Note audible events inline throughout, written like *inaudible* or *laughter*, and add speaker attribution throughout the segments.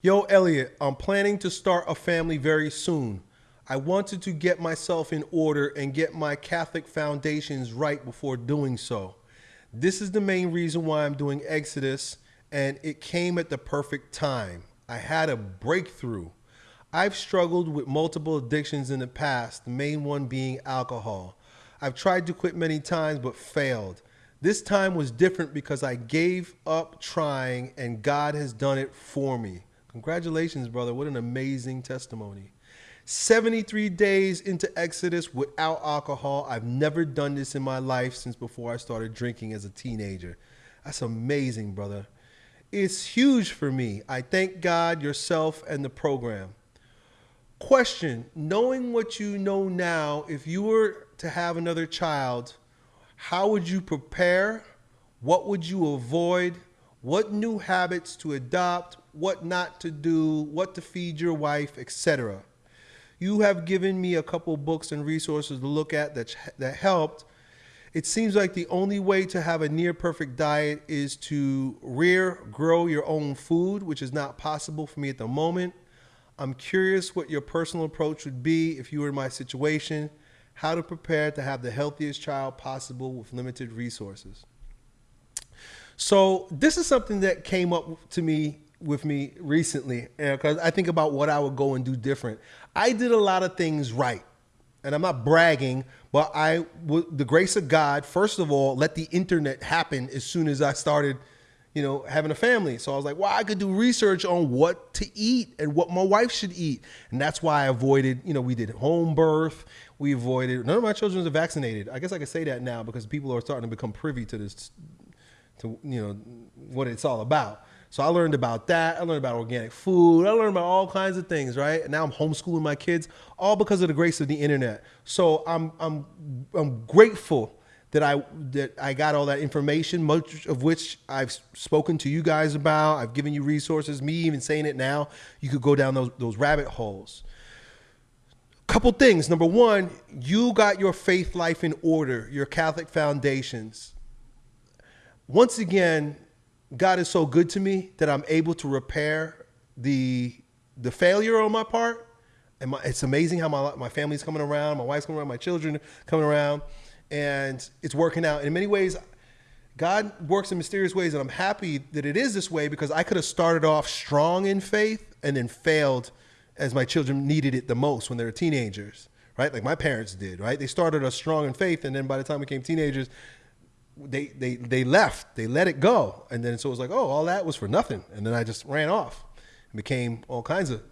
Speaker 1: Yo, Elliot, I'm planning to start a family very soon. I wanted to get myself in order and get my Catholic foundations right before doing so. This is the main reason why I'm doing Exodus, and it came at the perfect time. I had a breakthrough. I've struggled with multiple addictions in the past, the main one being alcohol. I've tried to quit many times but failed. This time was different because I gave up trying and God has done it for me. Congratulations, brother. What an amazing testimony. 73 days into Exodus without alcohol. I've never done this in my life since before I started drinking as a teenager. That's amazing, brother. It's huge for me. I thank God, yourself, and the program. Question Knowing what you know now, if you were to have another child, how would you prepare? What would you avoid? What new habits to adopt? What not to do? What to feed your wife, etc. You have given me a couple books and resources to look at that, that helped. It seems like the only way to have a near perfect diet is to rear, grow your own food, which is not possible for me at the moment. I'm curious what your personal approach would be if you were in my situation how to prepare to have the healthiest child possible with limited resources. So this is something that came up to me with me recently because I think about what I would go and do different. I did a lot of things right. And I'm not bragging, but I, with the grace of God, first of all, let the internet happen as soon as I started you know, having a family. So I was like, well, I could do research on what to eat and what my wife should eat. And that's why I avoided, you know, we did home birth. We avoided, none of my children are vaccinated. I guess I can say that now because people are starting to become privy to this, to, you know, what it's all about. So I learned about that. I learned about organic food. I learned about all kinds of things, right? And now I'm homeschooling my kids, all because of the grace of the internet. So I'm I'm I'm grateful that I that I got all that information, much of which I've spoken to you guys about. I've given you resources. Me even saying it now, you could go down those those rabbit holes. Couple things. Number one, you got your faith life in order, your Catholic foundations. Once again, God is so good to me that I'm able to repair the the failure on my part. And my, it's amazing how my my family's coming around, my wife's coming around, my children coming around and it's working out. In many ways, God works in mysterious ways, and I'm happy that it is this way because I could have started off strong in faith and then failed as my children needed it the most when they were teenagers, right? Like my parents did, right? They started us strong in faith, and then by the time we became teenagers, they they they left, they let it go, and then so it was like, oh, all that was for nothing, and then I just ran off and became all kinds of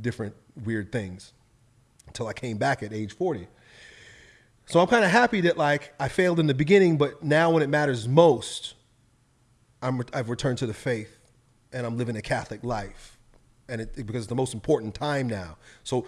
Speaker 1: different weird things until I came back at age 40. So I'm kind of happy that like I failed in the beginning, but now when it matters most, I'm I've returned to the faith, and I'm living a Catholic life, and it, because it's the most important time now. So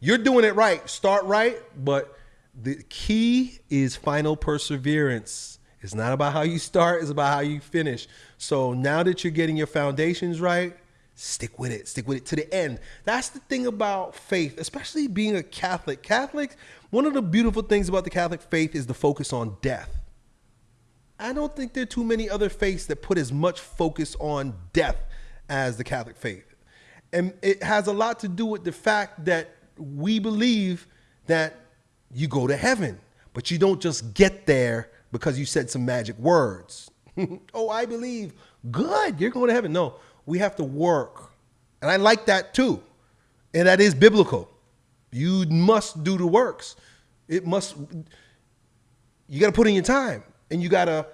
Speaker 1: you're doing it right. Start right, but the key is final perseverance. It's not about how you start; it's about how you finish. So now that you're getting your foundations right, stick with it stick with it to the end. That's the thing about faith especially being a catholic. Catholic one of the beautiful things about the catholic faith is the focus on death. I don't think there are too many other faiths that put as much focus on death as the catholic faith. And it has a lot to do with the fact that we believe that you go to heaven but you don't just get there because you said some magic words *laughs* oh i believe good you're going to heaven no we have to work. And I like that too. And that is biblical. You must do the works. It must, you got to put in your time and you got to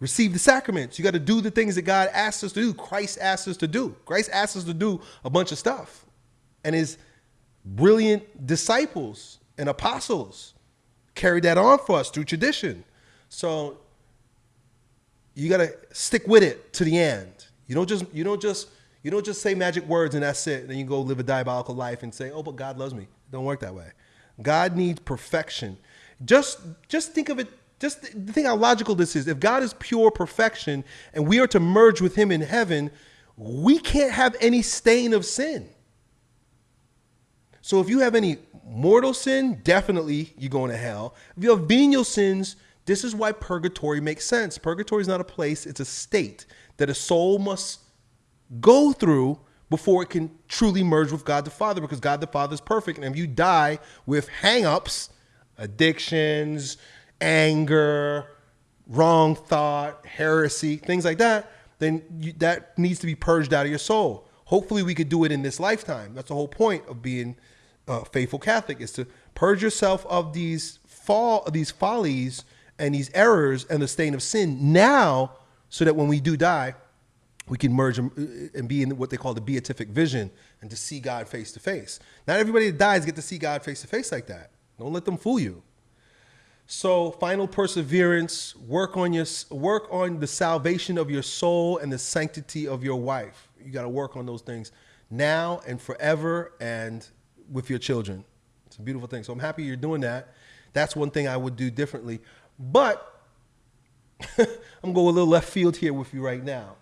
Speaker 1: receive the sacraments. You got to do the things that God asks us to do. Christ asks us to do. Christ asks us to do a bunch of stuff. And his brilliant disciples and apostles carried that on for us through tradition. So you got to stick with it to the end. You don't just you don't just you don't just say magic words and that's it. And then you go live a diabolical life and say, "Oh, but God loves me." It don't work that way. God needs perfection. Just just think of it. Just think how logical this is. If God is pure perfection and we are to merge with Him in heaven, we can't have any stain of sin. So if you have any mortal sin, definitely you're going to hell. If you have venial sins, this is why purgatory makes sense. Purgatory is not a place, it's a state that a soul must go through before it can truly merge with God the Father because God the Father is perfect. And if you die with hang-ups, addictions, anger, wrong thought, heresy, things like that, then you, that needs to be purged out of your soul. Hopefully, we could do it in this lifetime. That's the whole point of being a faithful Catholic is to purge yourself of these fall, these follies and these errors and the stain of sin now, so that when we do die, we can merge and be in what they call the beatific vision and to see God face to face. Not everybody that dies get to see God face to face like that. Don't let them fool you. So, final perseverance, work on your work on the salvation of your soul and the sanctity of your wife. You got to work on those things now and forever and with your children. It's a beautiful thing. So I'm happy you're doing that. That's one thing I would do differently. But *laughs* I'm going a little left field here with you right now.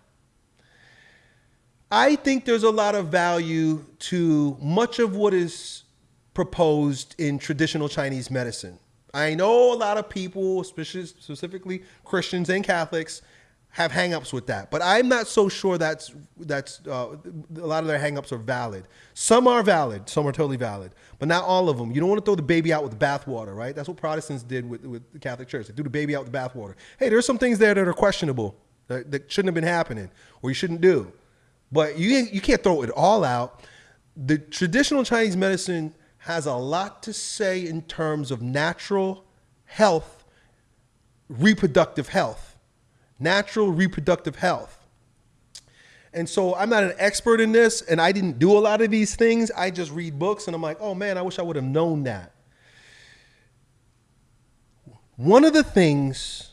Speaker 1: I think there's a lot of value to much of what is proposed in traditional Chinese medicine. I know a lot of people, especially specifically Christians and Catholics, have hangups with that, but I'm not so sure that's that's uh, a lot of their hangups are valid. Some are valid, some are totally valid, but not all of them. You don't want to throw the baby out with the bathwater, right? That's what Protestants did with, with the Catholic Church. They threw the baby out with the bathwater. Hey, there's some things there that are questionable that, that shouldn't have been happening or you shouldn't do, but you you can't throw it all out. The traditional Chinese medicine has a lot to say in terms of natural health, reproductive health, natural reproductive health. And so I'm not an expert in this, and I didn't do a lot of these things. I just read books, and I'm like, oh man, I wish I would have known that. One of the things,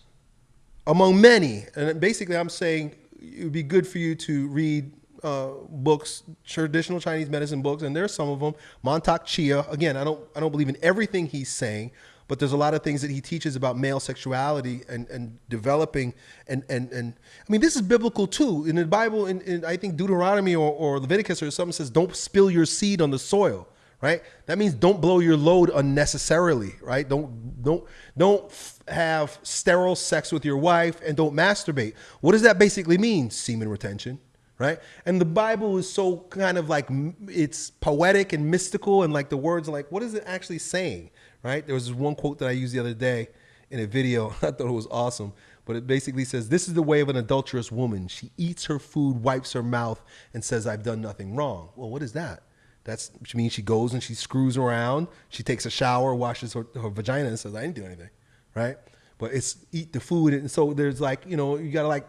Speaker 1: among many, and basically I'm saying it would be good for you to read uh, books, traditional Chinese medicine books, and there's some of them. Mantak Chia. Again, I don't I don't believe in everything he's saying, but there's a lot of things that he teaches about male sexuality and, and developing and, and and I mean this is biblical too. In the Bible, in, in I think Deuteronomy or, or Leviticus or something says, don't spill your seed on the soil. Right? That means don't blow your load unnecessarily, right? Don't don't don't have sterile sex with your wife and don't masturbate. What does that basically mean? Semen retention right? And the Bible is so kind of like it's poetic and mystical, and like the words, like what is it actually saying, right? There was this one quote that I used the other day in a video. *laughs* I thought it was awesome, but it basically says, "This is the way of an adulterous woman. She eats her food, wipes her mouth, and says, "I've done nothing wrong." Well, what is that? That's which means she goes and she screws around. She takes a shower, washes her, her vagina, and says, "I didn't do anything," right? But it's eat the food, and so there's like you know you gotta like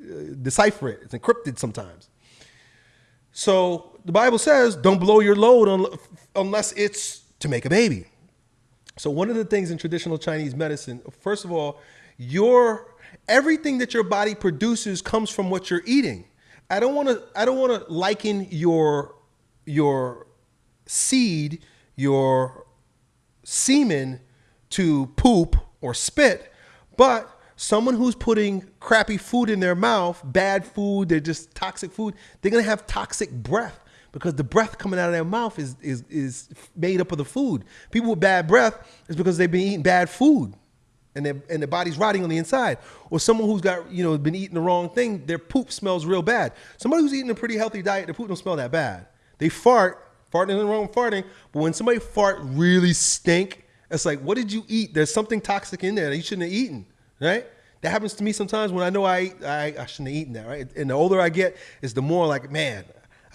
Speaker 1: uh, decipher it. It's encrypted sometimes. So the Bible says, don't blow your load unless it's to make a baby. So one of the things in traditional Chinese medicine, first of all, your everything that your body produces comes from what you're eating. I don't want to I don't want to liken your your seed, your semen to poop or spit, but someone who's putting crappy food in their mouth, bad food, they're just toxic food, they're gonna have toxic breath because the breath coming out of their mouth is is is made up of the food. People with bad breath is because they've been eating bad food. And their, and their body's rotting on the inside. Or someone who's got, you know, been eating the wrong thing, their poop smells real bad. Somebody who's eating a pretty healthy diet, their poop don't smell that bad. They fart, farting isn't wrong farting, but when somebody fart really stink, it's like, what did you eat? There's something toxic in there that you shouldn't have eaten right? That happens to me sometimes when I know I, I, I shouldn't have eaten that, right? And the older I get, is the more like, man,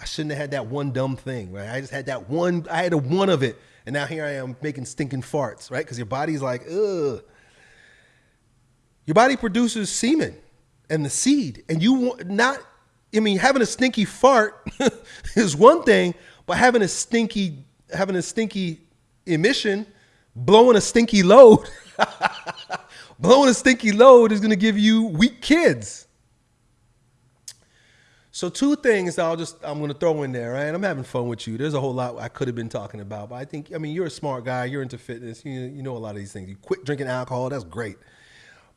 Speaker 1: I shouldn't have had that one dumb thing, right? I just had that one, I had a one of it. And now here I am making stinking farts, right? Because your body's like, ugh. Your body produces semen and the seed. And you want not, I mean, having a stinky fart *laughs* is one thing, but having a stinky, having a stinky emission, blowing a stinky load *laughs* blowing a stinky load is going to give you weak kids. So two things I'll just I'm to throw in there, right? I'm having fun with you. There's a whole lot I could have been talking about, but I think I mean you're a smart guy. You're into fitness. You you know a lot of these things. You quit drinking alcohol. That's great.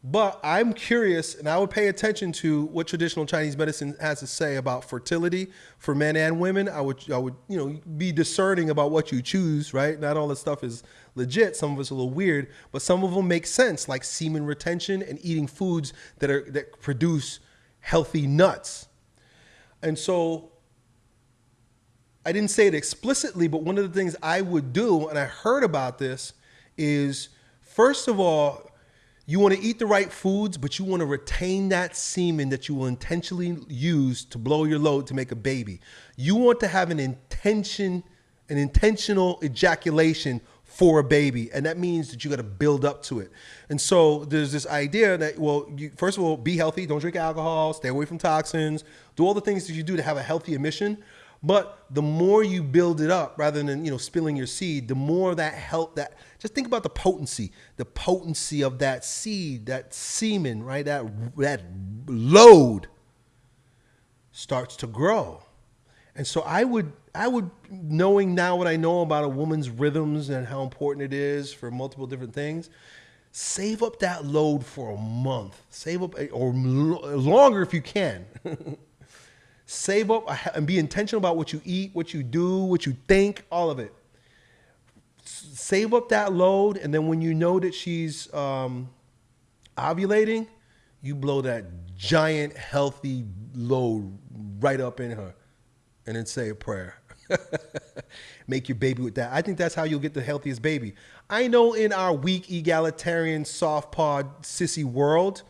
Speaker 1: But I'm curious, and I would pay attention to what traditional Chinese medicine has to say about fertility for men and women. I would, I would, you know, be discerning about what you choose. Right? Not all this stuff is legit. Some of it's a little weird, but some of them make sense, like semen retention and eating foods that are that produce healthy nuts. And so, I didn't say it explicitly, but one of the things I would do, and I heard about this, is first of all, you want to eat the right foods, but you want to retain that semen that you will intentionally use to blow your load to make a baby. You want to have an intention, an intentional ejaculation for a baby, and that means that you got to build up to it. And so there's this idea that well, you, first of all, be healthy, don't drink alcohol, stay away from toxins, do all the things that you do to have a healthy emission. But the more you build it up, rather than you know spilling your seed, the more that help that. Just think about the potency, the potency of that seed, that semen, right? That that load starts to grow, and so I would I would knowing now what I know about a woman's rhythms and how important it is for multiple different things. Save up that load for a month. Save up or longer if you can. *laughs* Save up and be intentional about what you eat, what you do, what you think, all of it. Save up that load, and then when you know that she's um, ovulating, you blow that giant, healthy load right up in her, and then say a prayer. *laughs* Make your baby with that. I think that's how you'll get the healthiest baby. I know in our weak, egalitarian, soft pod, sissy world,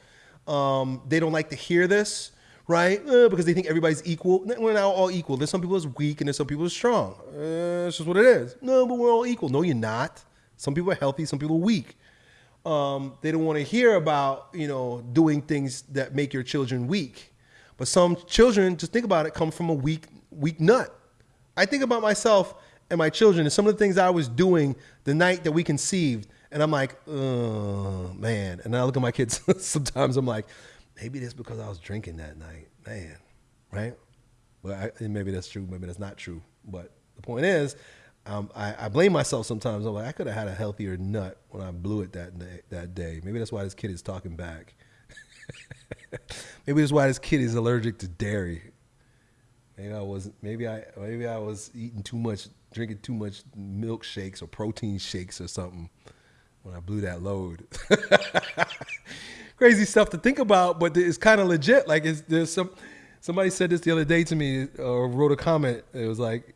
Speaker 1: um, they don't like to hear this right? Uh, because they think everybody's equal. We're not all equal. There's some people that's weak and there's some people that's strong. Uh, it's just what it is. No, but we're all equal. No, you're not. Some people are healthy, some people are weak. Um, they don't want to hear about, you know, doing things that make your children weak. But some children, just think about it, come from a weak, weak nut. I think about myself and my children and some of the things I was doing the night that we conceived. And I'm like, oh, man. And I look at my kids *laughs* sometimes, I'm like, maybe that's because I was drinking that night, man, right? Well, I, maybe that's true, maybe that's not true. But the point is, um, I, I, blame myself sometimes. I'm like, I could have had a healthier nut when I blew it that day. That day, maybe that's why this kid is talking back. *laughs* maybe that's why this kid is allergic to dairy. Maybe I was maybe I maybe I was eating too much, drinking too much milkshakes or protein shakes or something when I blew that load *laughs* crazy stuff to think about, but it's kind of legit. Like it's, there's some somebody said this the other day to me or wrote a comment. It was like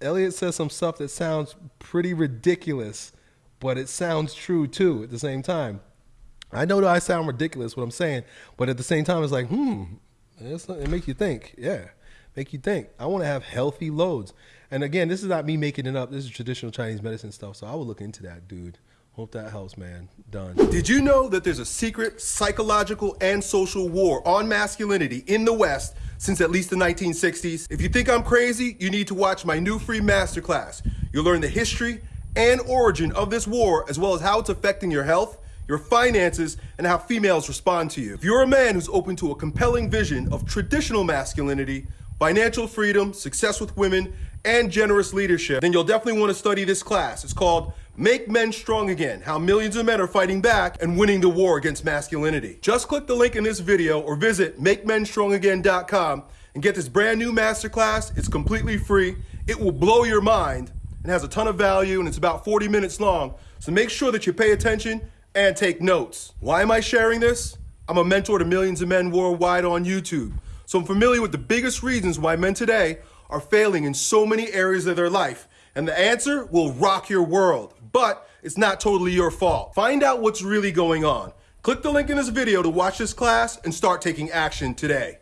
Speaker 1: Elliot says some stuff that sounds pretty ridiculous, but it sounds true too at the same time. I know that I sound ridiculous what I'm saying, but at the same time, it's like, hmm, it makes you think. Yeah, make you think. I want to have healthy loads. And again, this is not me making it up. This is traditional Chinese medicine stuff. So I will look into that, dude. Hope that helps, man. Done.
Speaker 2: Did you know that there's a secret psychological and social war on masculinity in the West since at least the 1960s? If you think I'm crazy, you need to watch my new free masterclass. You'll learn the history and origin of this war, as well as how it's affecting your health, your finances, and how females respond to you. If you're a man who's open to a compelling vision of traditional masculinity, financial freedom, success with women, and generous leadership, then you'll definitely want to study this class. It's called Make Men Strong Again, how millions of men are fighting back and winning the war against masculinity. Just click the link in this video or visit MakeMenStrongAgain.com and get this brand new masterclass. It's completely free. It will blow your mind and has a ton of value and it's about 40 minutes long. So make sure that you pay attention and take notes. Why am I sharing this? I'm a mentor to millions of men worldwide on YouTube. So I'm familiar with the biggest reasons why men today are failing in so many areas of their life. And the answer will rock your world but it's not totally your fault. Find out what's really going on. Click the link in this video to watch this class and start taking action today.